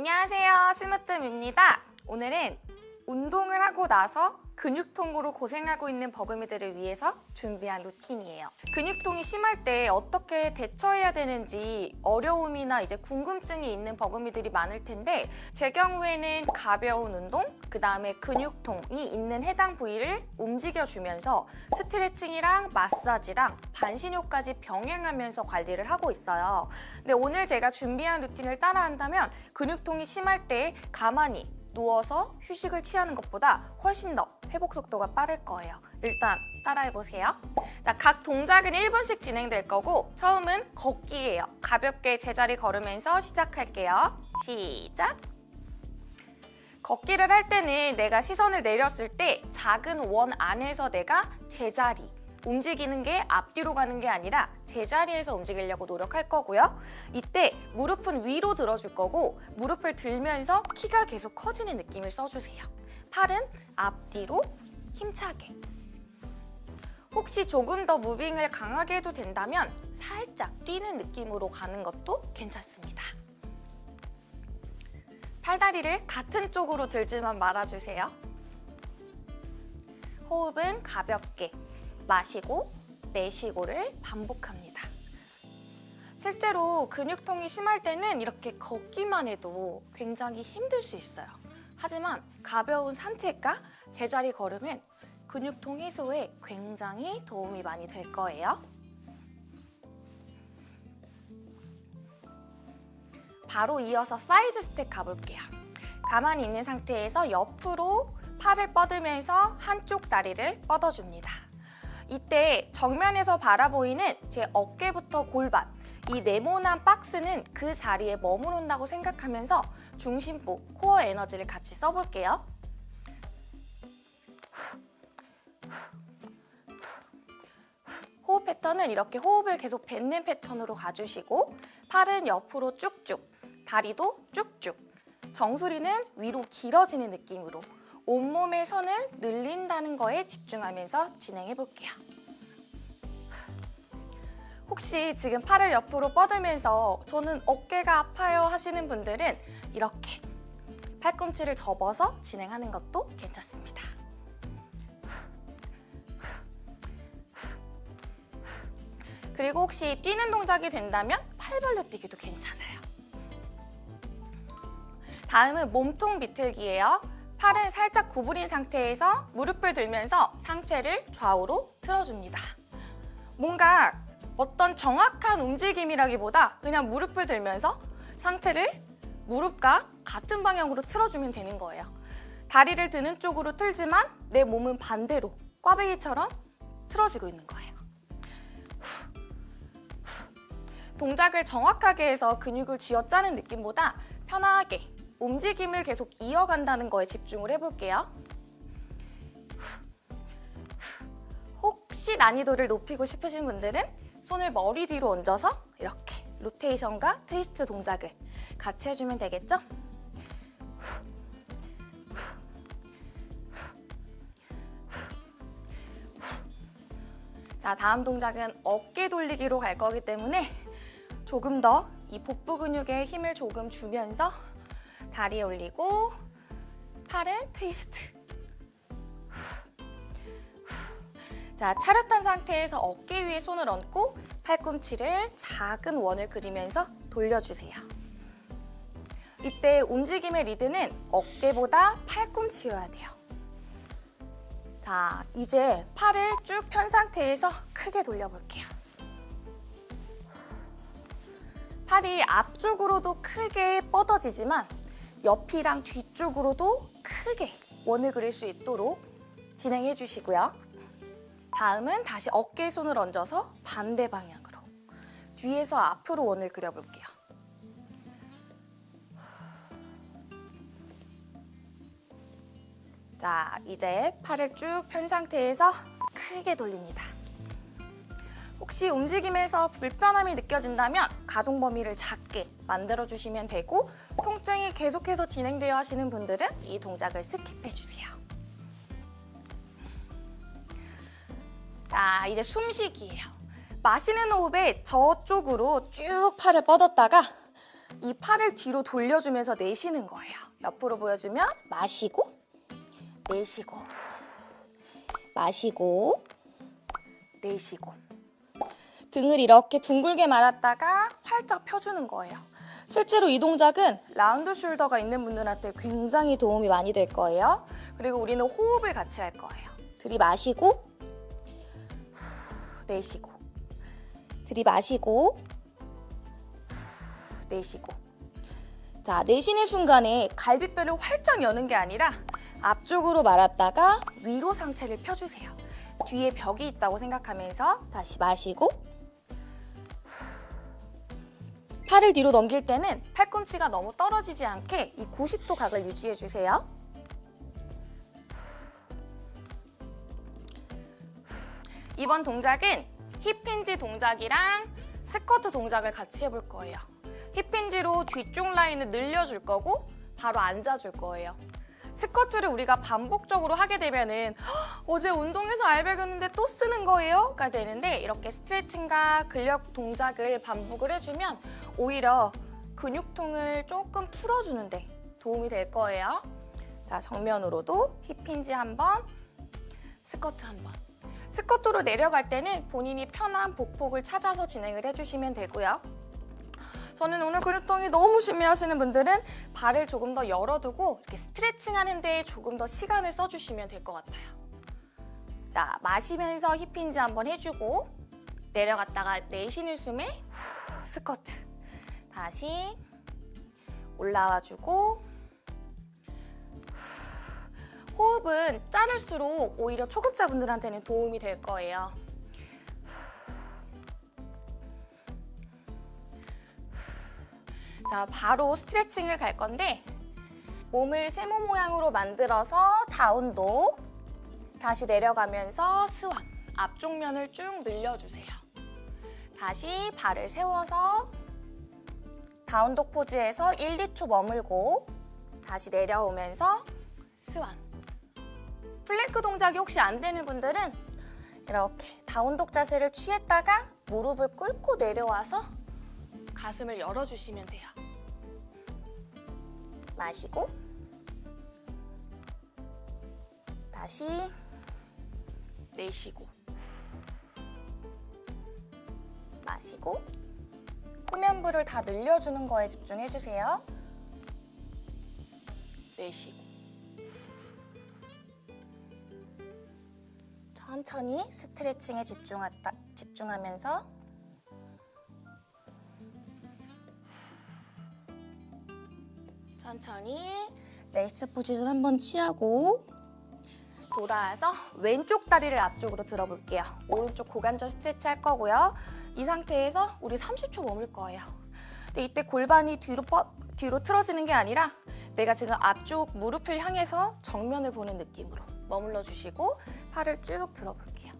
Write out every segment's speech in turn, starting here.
안녕하세요. 스무뜸입니다. 오늘은 운동을 하고 나서 근육통으로 고생하고 있는 버금이들을 위해서 준비한 루틴이에요. 근육통이 심할 때 어떻게 대처해야 되는지 어려움이나 이제 궁금증이 있는 버금이들이 많을 텐데 제 경우에는 가벼운 운동, 그 다음에 근육통이 있는 해당 부위를 움직여주면서 스트레칭이랑 마사지랑 반신욕까지 병행하면서 관리를 하고 있어요. 근데 오늘 제가 준비한 루틴을 따라한다면 근육통이 심할 때 가만히 누워서 휴식을 취하는 것보다 훨씬 더 회복 속도가 빠를 거예요. 일단 따라해보세요. 자, 각 동작은 1분씩 진행될 거고 처음은 걷기예요. 가볍게 제자리 걸으면서 시작할게요. 시작! 걷기를 할 때는 내가 시선을 내렸을 때 작은 원 안에서 내가 제자리 움직이는 게 앞뒤로 가는 게 아니라 제자리에서 움직이려고 노력할 거고요. 이때 무릎은 위로 들어줄 거고 무릎을 들면서 키가 계속 커지는 느낌을 써주세요. 팔은 앞뒤로 힘차게. 혹시 조금 더 무빙을 강하게 해도 된다면 살짝 뛰는 느낌으로 가는 것도 괜찮습니다. 팔다리를 같은 쪽으로 들지만 말아주세요. 호흡은 가볍게 마시고 내쉬고를 반복합니다. 실제로 근육통이 심할 때는 이렇게 걷기만 해도 굉장히 힘들 수 있어요. 하지만 가벼운 산책과 제자리 걸음은 근육통 해소에 굉장히 도움이 많이 될 거예요. 바로 이어서 사이드 스텝 가볼게요. 가만히 있는 상태에서 옆으로 팔을 뻗으면서 한쪽 다리를 뻗어줍니다. 이때 정면에서 바라보이는 제 어깨부터 골반 이 네모난 박스는 그 자리에 머무른다고 생각하면서 중심부, 코어 에너지를 같이 써볼게요. 호흡 패턴은 이렇게 호흡을 계속 뱉는 패턴으로 가주시고 팔은 옆으로 쭉쭉, 다리도 쭉쭉 정수리는 위로 길어지는 느낌으로 온몸의 선을 늘린다는 거에 집중하면서 진행해 볼게요. 혹시 지금 팔을 옆으로 뻗으면서 저는 어깨가 아파요 하시는 분들은 이렇게 팔꿈치를 접어서 진행하는 것도 괜찮습니다. 그리고 혹시 뛰는 동작이 된다면 팔 벌려 뛰기도 괜찮아요. 다음은 몸통 비틀기예요. 팔은 살짝 구부린 상태에서 무릎을 들면서 상체를 좌우로 틀어줍니다. 뭔가 어떤 정확한 움직임이라기보다 그냥 무릎을 들면서 상체를 무릎과 같은 방향으로 틀어주면 되는 거예요. 다리를 드는 쪽으로 틀지만 내 몸은 반대로 꽈배기처럼 틀어지고 있는 거예요. 동작을 정확하게 해서 근육을 쥐어짜는 느낌보다 편하게 움직임을 계속 이어간다는 거에 집중을 해볼게요. 혹시 난이도를 높이고 싶으신 분들은 손을 머리 뒤로 얹어서 이렇게 로테이션과 트위스트 동작을 같이 해주면 되겠죠? 자, 다음 동작은 어깨 돌리기로 갈 거기 때문에 조금 더 이 복부 근육에 힘을 조금 주면서 다리 올리고 팔은 트위스트 자, 차렷한 상태에서 어깨 위에 손을 얹고 팔꿈치를 작은 원을 그리면서 돌려주세요. 이때 움직임의 리드는 어깨보다 팔꿈치여야 돼요. 자, 이제 팔을 쭉 편 상태에서 크게 돌려볼게요. 팔이 앞쪽으로도 크게 뻗어지지만 옆이랑 뒤쪽으로도 크게 원을 그릴 수 있도록 진행해 주시고요. 다음은 다시 어깨에 손을 얹어서 반대 방향으로 뒤에서 앞으로 원을 그려볼게요. 자, 이제 팔을 쭉 편 상태에서 크게 돌립니다. 혹시 움직임에서 불편함이 느껴진다면 가동 범위를 작게 만들어주시면 되고 통증이 계속해서 진행되어 하시는 분들은 이 동작을 스킵해주세요. 자, 이제 숨쉬기예요. 마시는 호흡에 저쪽으로 쭉 팔을 뻗었다가 이 팔을 뒤로 돌려주면서 내쉬는 거예요. 옆으로 보여주면 마시고 내쉬고 마시고 내쉬고 등을 이렇게 둥글게 말았다가 활짝 펴주는 거예요. 실제로 이 동작은 라운드 숄더가 있는 분들한테 굉장히 도움이 많이 될 거예요. 그리고 우리는 호흡을 같이 할 거예요. 들이마시고 내쉬고 들이마시고 내쉬고 자 내쉬는 순간에 갈비뼈를 활짝 여는 게 아니라 앞쪽으로 말았다가 위로 상체를 펴주세요. 뒤에 벽이 있다고 생각하면서 다시 마시고 팔을 뒤로 넘길 때는 팔꿈치가 너무 떨어지지 않게 이 90도 각을 유지해 주세요. 이번 동작은 힙힌지 동작이랑 스쿼트 동작을 같이 해볼 거예요. 힙힌지로 뒤쪽 라인을 늘려줄 거고 바로 앉아줄 거예요. 스쿼트를 우리가 반복적으로 하게 되면은 "헉, 어제 운동해서 알배겼는데 또 쓰는 거예요? 가 되는데 이렇게 스트레칭과 근력 동작을 반복을 해주면 오히려 근육통을 조금 풀어주는데 도움이 될 거예요. 자, 정면으로도 힙힌지 한 번, 스쿼트 한 번. 스쿼트로 내려갈 때는 본인이 편한 복폭을 찾아서 진행을 해주시면 되고요. 저는 오늘 근육통이 너무 심해 하시는 분들은 발을 조금 더 열어두고 이렇게 스트레칭 하는데 조금 더 시간을 써주시면 될 것 같아요. 자, 마시면서 힙힌지 한번 해주고 내려갔다가 내쉬는 숨에 후, 스쿼트. 다시 올라와주고 호흡은 짧을수록 오히려 초급자분들한테는 도움이 될 거예요. 자, 바로 스트레칭을 갈 건데 몸을 세모 모양으로 만들어서 다운독 다시 내려가면서 스완 앞쪽 면을 쭉 늘려주세요. 다시 발을 세워서 다운독 포즈에서 1, 2초 머물고 다시 내려오면서 swan plank 동작이 혹시 안 되는 분들은 이렇게 down dog 자세를 취했다가 무릎을 꿇고 내려와서 가슴을 열어주시면 돼요. 마시고 다시 내쉬고 마시고 후면부를 다 늘려주는 거에 집중해주세요. 내쉬고 천천히 스트레칭에 집중하다, 집중하면서 천천히 레이스 포지션 한번 취하고 돌아와서 왼쪽 다리를 앞쪽으로 들어볼게요. 오른쪽 고관절 스트레치 할 거고요. 이 상태에서 우리 30초 머물 거예요. 근데 이때 골반이 뒤로, 뻗, 뒤로 틀어지는 게 아니라 내가 지금 앞쪽 무릎을 향해서 정면을 보는 느낌으로 머물러 주시고 팔을 쭉 들어볼게요.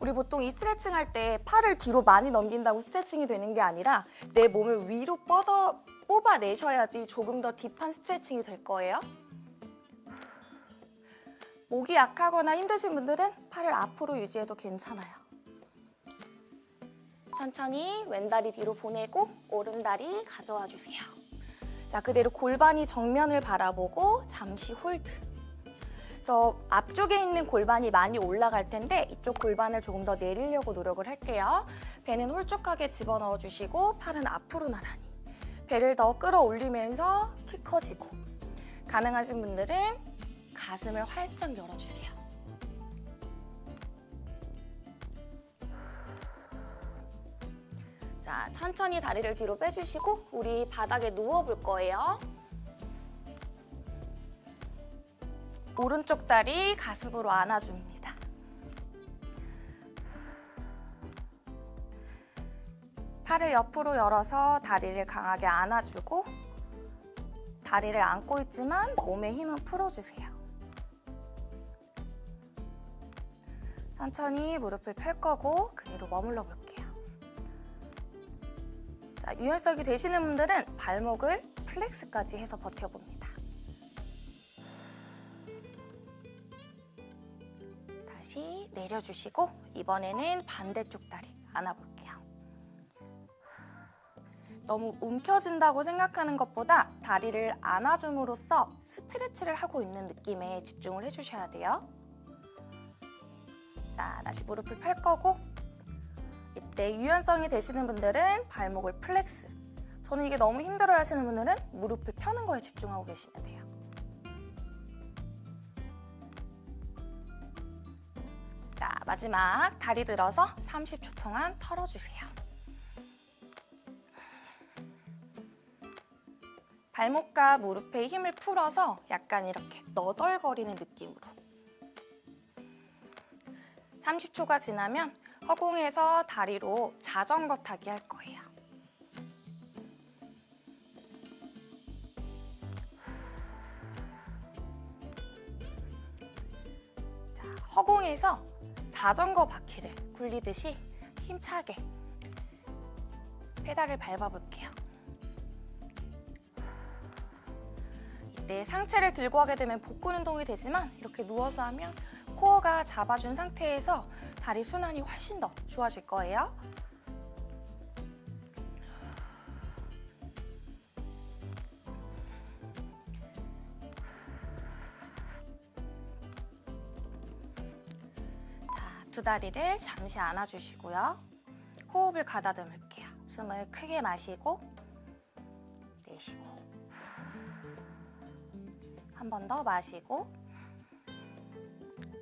우리 보통 이 스트레칭 할 때 팔을 뒤로 많이 넘긴다고 스트레칭이 되는 게 아니라 내 몸을 위로 뻗어 뽑아내셔야지 조금 더 딥한 스트레칭이 될 거예요. 목이 약하거나 힘드신 분들은 팔을 앞으로 유지해도 괜찮아요. 천천히 왼다리 뒤로 보내고 오른다리 가져와 주세요. 자, 그대로 골반이 정면을 바라보고 잠시 hold. 그래서 앞쪽에 있는 골반이 많이 올라갈 텐데 이쪽 골반을 조금 더 내리려고 노력을 할게요. 배는 홀쭉하게 집어넣어 주시고 팔은 앞으로 나란히. 배를 더 끌어올리면서 키 커지고. 가능하신 분들은 가슴을 활짝 열어주세요. 자, 천천히 다리를 뒤로 빼주시고 우리 바닥에 누워볼 거예요. 오른쪽 다리 가슴으로 안아줍니다. 팔을 옆으로 열어서 다리를 강하게 안아주고 다리를 안고 있지만 몸의 힘은 풀어주세요. 천천히 무릎을 펼 거고 그대로 머물러 볼게요. 자, 유연성이 되시는 분들은 발목을 flex까지 해서 버텨봅니다. 다시 내려주시고 이번에는 반대쪽 다리 안아볼게요. 너무 움켜진다고 생각하는 것보다 다리를 안아줌으로써 stretch를 하고 있는 느낌에 집중을 해주셔야 돼요. 자, 다시 무릎을 펼 거고 이때 유연성이 되시는 분들은 발목을 flex 저는 이게 너무 힘들어 하시는 분들은 무릎을 펴는 거에 집중하고 계시면 돼요. 마지막 다리 들어서 30초 동안 털어주세요. 발목과 무릎에 힘을 풀어서 약간 이렇게 너덜거리는 느낌으로 30초가 지나면 허공에서 다리로 자전거 타기 할 거예요. 자, 허공에서 자전거 바퀴를 굴리듯이 힘차게 페달을 밟아볼게요. 이때 상체를 들고 하게 되면 복근 운동이 되지만 이렇게 누워서 하면 코어가 잡아준 상태에서 다리 순환이 훨씬 더 좋아질 거예요. 다리를 잠시 안아주시고요. 호흡을 가다듬을게요. 숨을 크게 마시고 내쉬고 한 번 더 마시고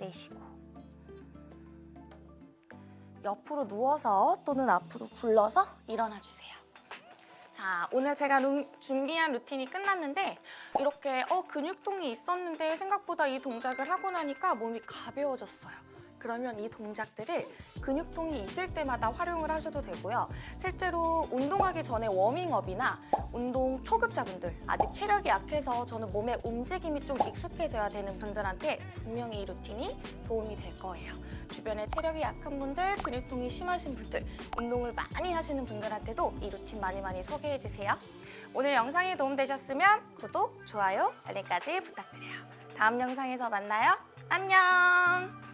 내쉬고 옆으로 누워서 또는 앞으로 굴러서 일어나 주세요. 자, 오늘 제가 룸- 준비한 루틴이 끝났는데 이렇게 어 근육통이 있었는데 생각보다 이 동작을 하고 나니까 몸이 가벼워졌어요. 그러면 이 동작들을 근육통이 있을 때마다 활용을 하셔도 되고요. 실제로 운동하기 전에 워밍업이나 운동 초급자분들, 아직 체력이 약해서 저는 몸의 움직임이 좀 익숙해져야 되는 분들한테 분명히 이 루틴이 도움이 될 거예요. 주변에 체력이 약한 분들, 근육통이 심하신 분들, 운동을 많이 하시는 분들한테도 이 루틴 많이 많이 소개해주세요. 오늘 영상이 도움되셨으면 구독, 좋아요, 알림까지 부탁드려요. 다음 영상에서 만나요. 안녕!